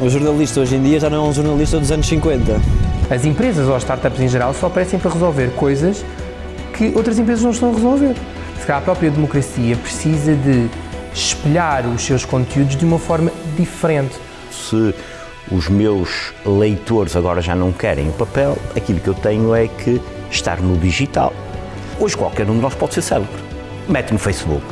O jornalista hoje em dia já não é um jornalista dos anos 50. As empresas ou as startups em geral só aparecem para resolver coisas que outras empresas não estão a resolver. Se calhar a própria democracia precisa de espelhar os seus conteúdos de uma forma diferente. Se os meus leitores agora já não querem o papel, aquilo que eu tenho é que estar no digital. Hoje qualquer um de nós pode ser célebre. Mete no Facebook.